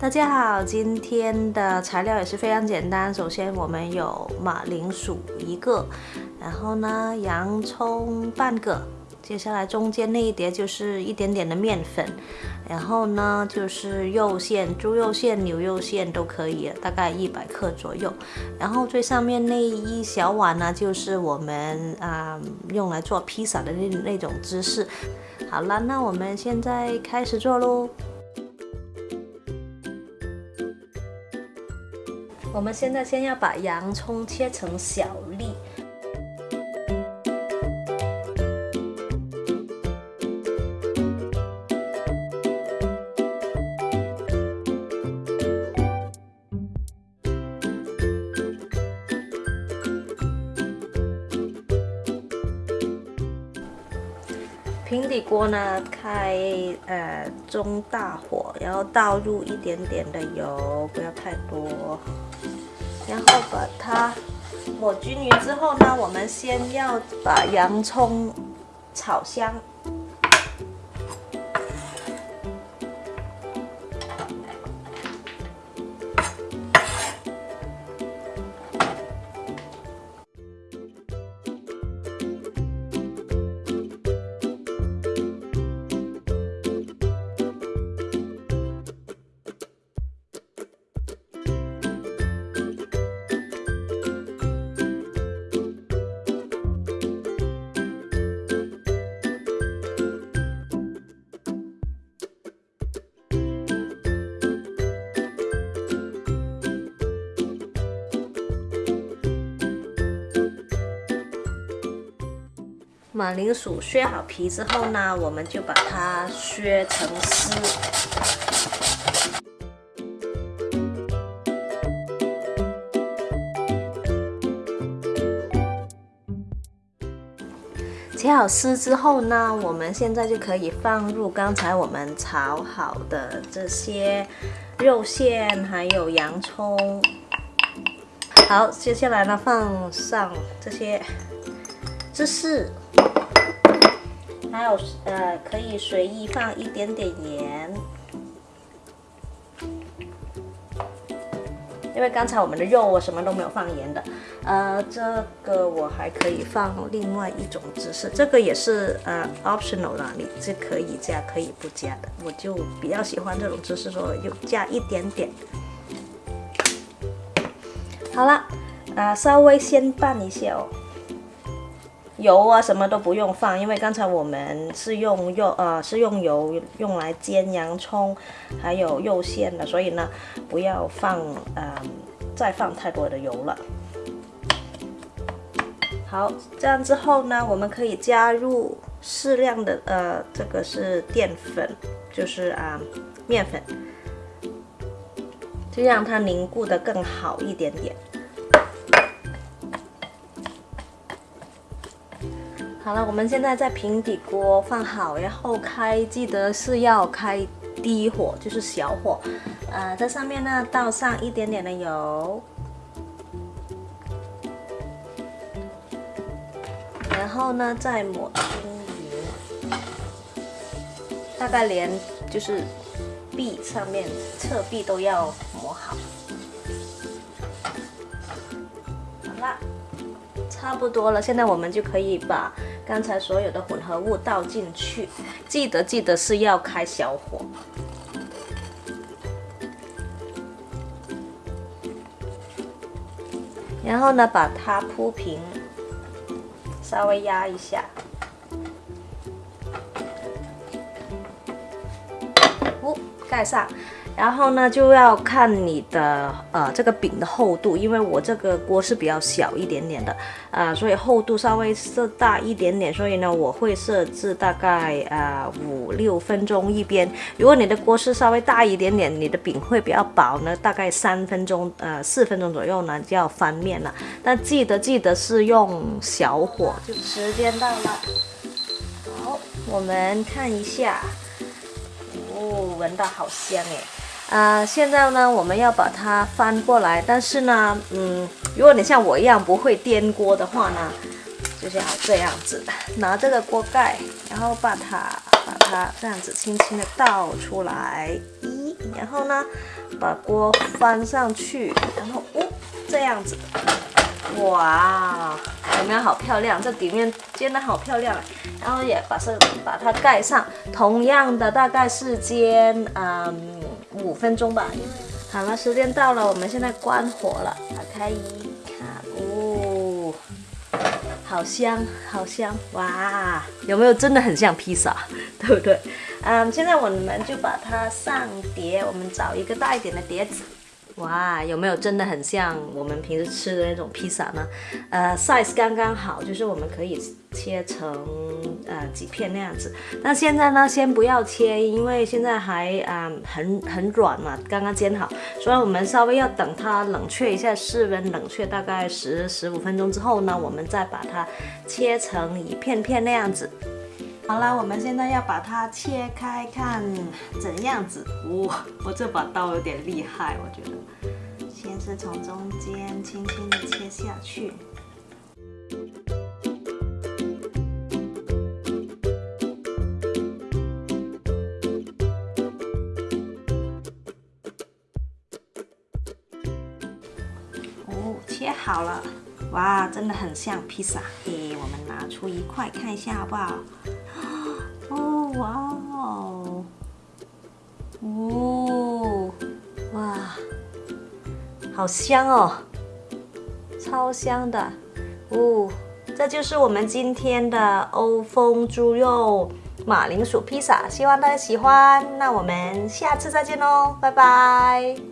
大家好，今天的材料也是非常简单。首先我们有马铃薯一个，然后呢洋葱半个，接下来中间那一叠就是一点点的面粉，然后呢就是肉馅，猪肉馅、牛肉馅都可以，大概一百克左右。然后最上面那一小碗呢，就是我们啊用来做披萨的那那种芝士。好了，那我们现在开始做喽。我们现在先要把洋葱切成小粒，平底锅呢开呃中大火，然后倒入一点点的油，不要太多。然后把它抹均匀之后呢，我们先要把洋葱炒香。马铃薯削好皮之后呢，我们就把它削成丝。切好丝之后呢，我们现在就可以放入刚才我们炒好的这些肉馅，还有洋葱。好，接下来呢，放上这些芝士。还有呃，可以随意放一点点盐，因为刚才我们的肉我什么都没有放盐的。呃，这个我还可以放另外一种芝士，这个也是呃 optional 的，你是可以加可以不加的。我就比较喜欢这种芝士，所以就加一点点。好了，呃，稍微先拌一下哦。油啊，什么都不用放，因为刚才我们是用肉呃是用油用来煎洋葱，还有肉馅的，所以呢不要放呃再放太多的油了。好，这样之后呢，我们可以加入适量的呃这个是淀粉，就是啊面粉，就让它凝固的更好一点点。好了，我们现在在平底锅放好，然后开，记得是要开低火，就是小火。呃，在上面呢倒上一点点的油，然后呢再抹均匀，大概连就是壁上面侧壁都要差不多了，现在我们就可以把。刚才所有的混合物倒进去，记得记得是要开小火，然后呢把它铺平，稍微压一下，哦，盖上。然后呢，就要看你的呃这个饼的厚度，因为我这个锅是比较小一点点的，啊，所以厚度稍微是大一点点，所以呢，我会设置大概啊五六分钟一边。如果你的锅是稍微大一点点，你的饼会比较薄呢，大概三分钟呃四分钟左右呢就要翻面了。但记得记得是用小火。就时间到了，好，我们看一下，哦，闻到好香哎。啊，现在呢，我们要把它翻过来，但是呢，嗯，如果你像我一样不会颠锅的话呢，就是要这样子，拿这个锅盖，然后把它把它这样子轻轻的倒出来，一然后呢，把锅翻上去，然后哦，这样子，哇，有没有好漂亮？这底面煎的好漂亮，然后也把这把它盖上，同样的大概是煎嗯五分钟吧。好了，时间到了，我们现在关火了，打开一看，哦。好香，好香，哇！有没有真的很像披萨，对不对？嗯，现在我们就把它上碟，我们找一个大一点的碟子。哇，有没有真的很像我们平时吃的那种披萨呢？呃，size 刚刚好，就是我们可以切成呃几片那样子。那现在呢，先不要切，因为现在还啊很很软嘛，刚刚煎好，所以我们稍微要等它冷却一下，室温冷却大概十十五分钟之后呢，我们再把它切成一片片那样子。好了，我们现在要把它切开，看怎样子。哇，我这把刀有点厉害，我觉得。先是从中间轻轻的切下去。哦，切好了。哇，真的很像披萨。诶，我们拿出一块看一下好不好？哇哦，哦，哇，好香哦，超香的，哦，这就是我们今天的欧风猪肉马铃薯披萨，希望大家喜欢。那我们下次再见喽，拜拜。